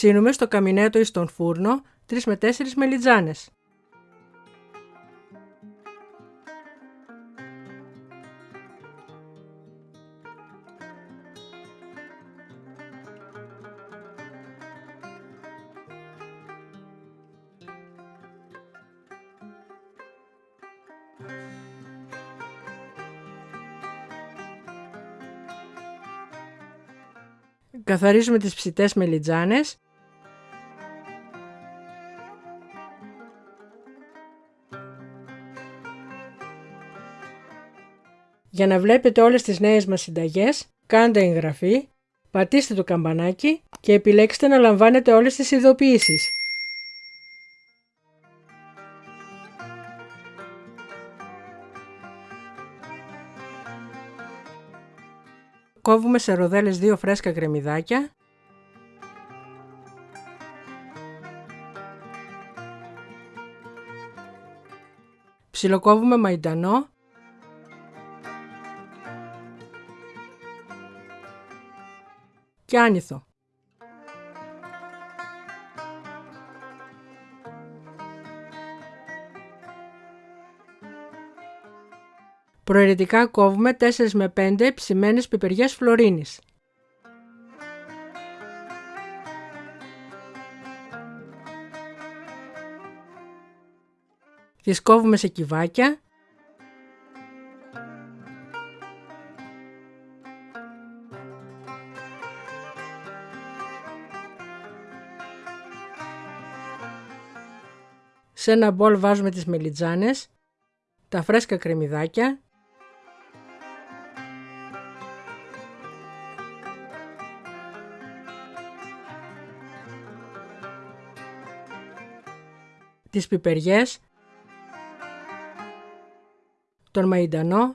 Ψήνουμε στο καμινέτο ή στον φούρνο 3 με 4 μελιτζάνες. Καθαρίζουμε τις ψητές μελιτζάνες Για να βλέπετε όλες τις νέες μας συνταγές, κάντε εγγραφή, πατήστε το καμπανάκι και επιλέξτε να λαμβάνετε όλες τις ειδοποιήσεις. Κόβουμε σε ροδέλες δύο φρέσκα κρεμμυδάκια. Ψιλοκόβουμε μαϊντανό. Και άνηθο. Προαιρετικά κόβουμε 4 με 5 ψημένες πιπεριές φλωρίνης. Τις κόβουμε σε κυβάκια Σε ένα μπολ βάζουμε τις μελιτζάνες, τα φρέσκα κρεμμυδάκια, τις πιπεριές, τον μαϊντανό,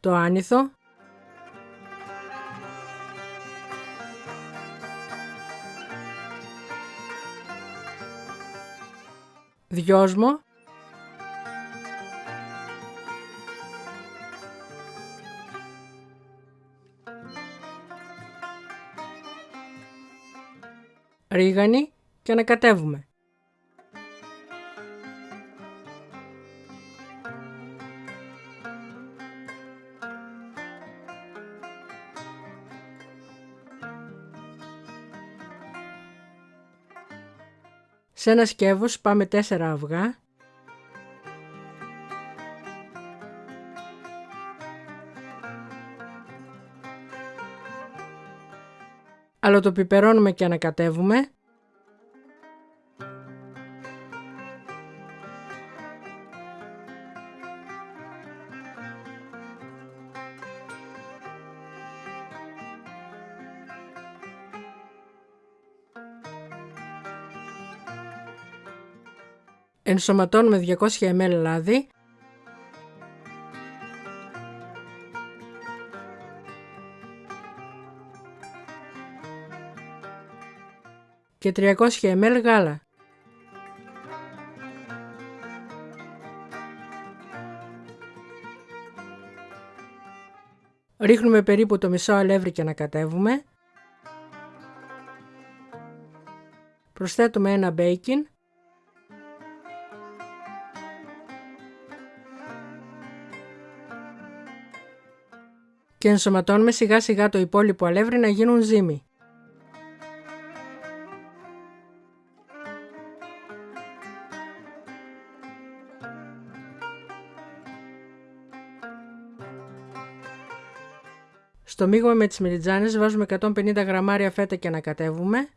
το άνηθο, δυόσμο, ρίγανη και ανακατεύουμε. Σε ένα σκεύος πάμε 4 αυγά αλλά το πιπερώνουμε και ανακατεύουμε. Ενσωματώνουμε 200 ml λάδι και 300 ml γάλα. Ρίχνουμε περίπου το μισό αλεύρι και ανακατεύουμε. Προσθέτουμε ένα μπέικιν. Και ενσωματώνουμε σιγά σιγά το υπόλοιπο αλεύρι να γίνουν ζύμη. Στο μείγμα με τις μελιτζάνες βάζουμε 150 γραμμάρια φέτα και ανακατεύουμε.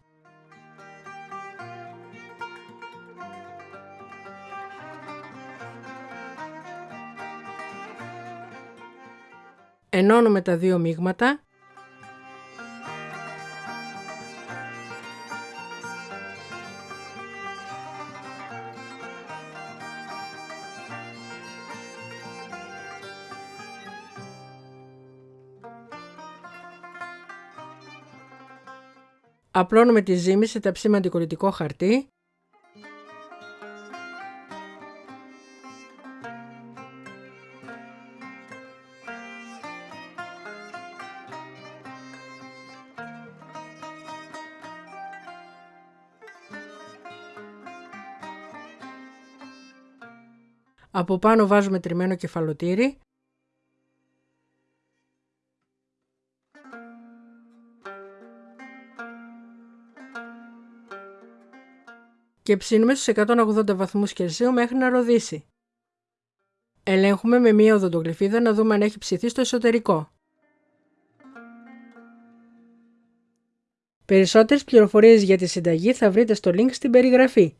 Ενώνουμε τα δύο μείγματα Απλώνουμε τη ζύμη σε ταψίμα αντικολλητικό χαρτί. Από πάνω βάζουμε τριμμένο κεφαλοτήρι. Και ψήνουμε στους 180 βαθμούς Κελσίου μέχρι να ροδίσει. Ελέγχουμε με μία οδοντογλυφίδα να δούμε αν έχει ψηθεί στο εσωτερικό. Περισσότερες πληροφορίες για τη συνταγή θα βρείτε στο link στην περιγραφή.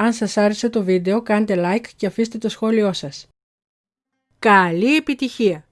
Αν σας άρεσε το βίντεο κάντε like και αφήστε το σχόλιο σας. Καλή επιτυχία!